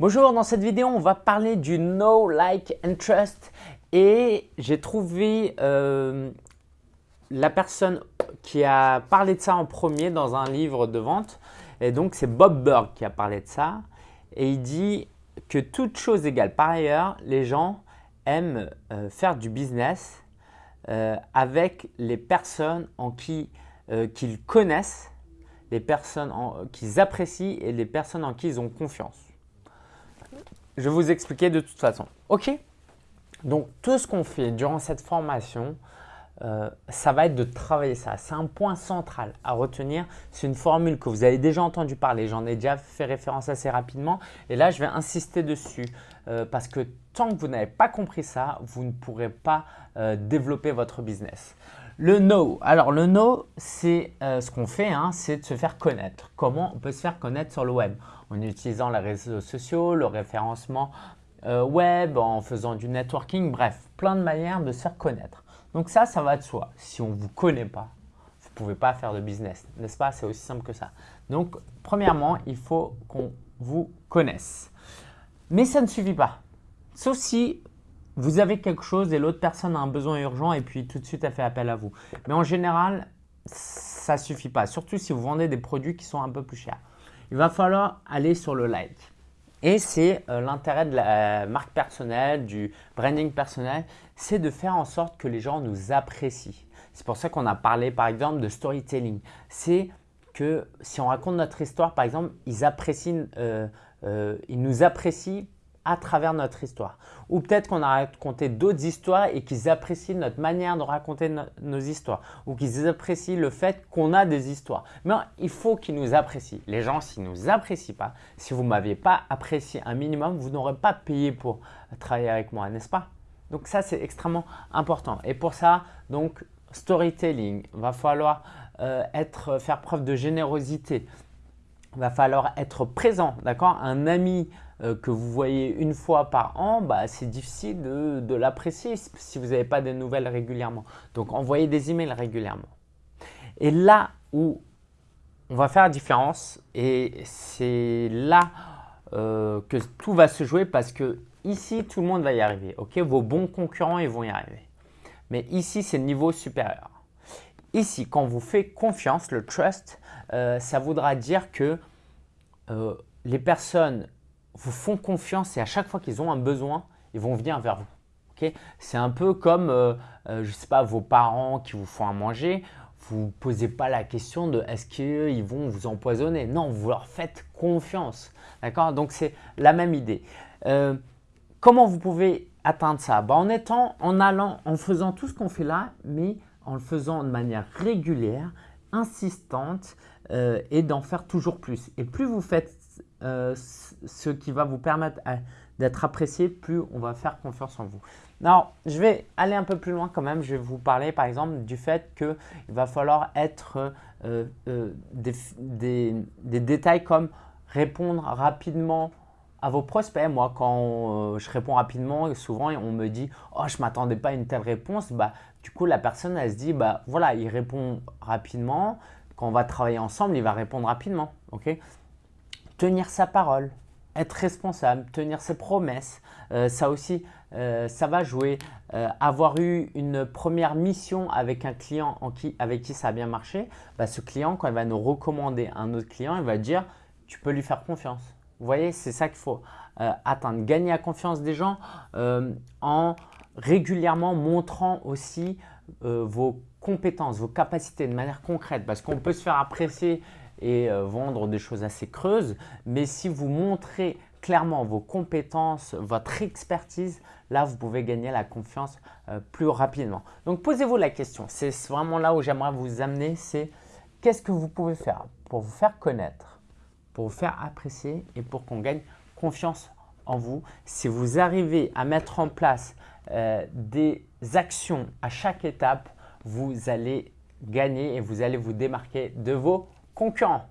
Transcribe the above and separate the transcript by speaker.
Speaker 1: Bonjour, dans cette vidéo, on va parler du Know, Like and Trust et j'ai trouvé euh, la personne qui a parlé de ça en premier dans un livre de vente. Et donc c'est Bob Burg qui a parlé de ça. Et il dit que toute chose égale. Par ailleurs, les gens aiment euh, faire du business euh, avec les personnes en qui qu'ils connaissent, les personnes qu'ils apprécient et les personnes en qui ils ont confiance. Je vais vous expliquer de toute façon. Ok? Donc, tout ce qu'on fait durant cette formation, euh, ça va être de travailler ça. C'est un point central à retenir. C'est une formule que vous avez déjà entendu parler. J'en ai déjà fait référence assez rapidement. Et là, je vais insister dessus euh, parce que tant que vous n'avez pas compris ça, vous ne pourrez pas euh, développer votre business. Le no. Alors, le no, c'est ce qu'on fait, hein, c'est de se faire connaître. Comment on peut se faire connaître sur le web? En utilisant les réseaux sociaux, le référencement web, en faisant du networking, bref, plein de manières de se faire connaître. Donc ça, ça va de soi. Si on ne vous connaît pas, vous ne pouvez pas faire de business, n'est-ce pas? C'est aussi simple que ça. Donc, premièrement, il faut qu'on vous connaisse. Mais ça ne suffit pas. Sauf si vous avez quelque chose et l'autre personne a un besoin urgent et puis tout de suite elle fait appel à vous. Mais en général, ça ne suffit pas. Surtout si vous vendez des produits qui sont un peu plus chers. Il va falloir aller sur le like. Et c'est euh, l'intérêt de la marque personnelle, du branding personnel, c'est de faire en sorte que les gens nous apprécient. C'est pour ça qu'on a parlé par exemple de storytelling. C'est que si on raconte notre histoire, par exemple, ils, apprécient, euh, euh, ils nous apprécient à travers notre histoire. Ou peut-être qu'on a raconté d'autres histoires et qu'ils apprécient notre manière de raconter nos histoires. Ou qu'ils apprécient le fait qu'on a des histoires. Mais il faut qu'ils nous apprécient. Les gens, s'ils ne nous apprécient pas, si vous ne m'aviez pas apprécié un minimum, vous n'aurez pas payé pour travailler avec moi, n'est-ce pas? Donc ça, c'est extrêmement important. Et pour ça, donc storytelling, va falloir euh, être, faire preuve de générosité. Va falloir être présent, d'accord? Un ami euh, que vous voyez une fois par an, bah, c'est difficile de, l'apprécier si vous n'avez pas des nouvelles régulièrement. Donc, envoyez des emails régulièrement. Et là où on va faire la différence, et c'est là euh, que tout va se jouer parce que ici, tout le monde va y arriver. ok? Vos bons concurrents, ils vont y arriver. Mais ici, c'est le niveau supérieur. Ici, quand vous faites confiance, le trust, euh, ça voudra dire que les personnes vous font confiance et à chaque fois qu'ils ont un besoin, ils vont venir vers vous. c'est un peu comme, euh, euh, vos parents qui vous font à manger. Vous ne posez pas la question de est-ce qu'ils vont vous empoisonner. Non, vous leur faites confiance. D'accord? Donc, c'est la même idée. Euh, comment vous pouvez atteindre ça? Bah, En étant, en allant, en faisant tout ce qu'on fait là, mais en le faisant de manière régulière, insistante et d'en faire toujours plus. Et plus vous faites euh, ce qui va vous permettre euh, d'être apprécié, plus on va faire confiance en vous. Alors, je vais aller un peu plus loin quand même. Je vais vous parler par exemple du fait qu'il va falloir être euh, des, détails comme répondre rapidement à vos prospects. Moi, quand je réponds rapidement, souvent on me dit « Oh, je ne m'attendais pas à une telle réponse. Bah, du coup, la personne, elle se dit bah, « Voilà, il répond rapidement. On va travailler ensemble, il va répondre rapidement. ok? Tenir sa parole, être responsable, tenir ses promesses, euh, ça aussi, euh, ça va jouer. Euh, avoir eu une première mission avec un client en qui, avec qui ça a bien marché, bah, ce client, quand il va nous recommander un autre client, il va dire « tu peux lui faire confiance ». Voyez, c'est ça qu'il faut atteindre. Gagner la confiance des gens en régulièrement montrant aussi vos compétences, vos capacités de manière concrète parce qu'on peut se faire apprécier et euh, vendre des choses assez creuses. Mais si vous montrez clairement vos compétences, votre expertise, là, vous pouvez gagner la confiance euh, plus rapidement. Donc, posez-vous la question. C'est vraiment là où j'aimerais vous amener. C'est qu'est-ce que vous pouvez faire pour vous faire connaître, pour vous faire apprécier et pour qu'on gagne confiance en vous? Si vous arrivez à mettre en place euh, des actions à chaque étape, vous allez gagner et vous allez vous démarquer de vos concurrents.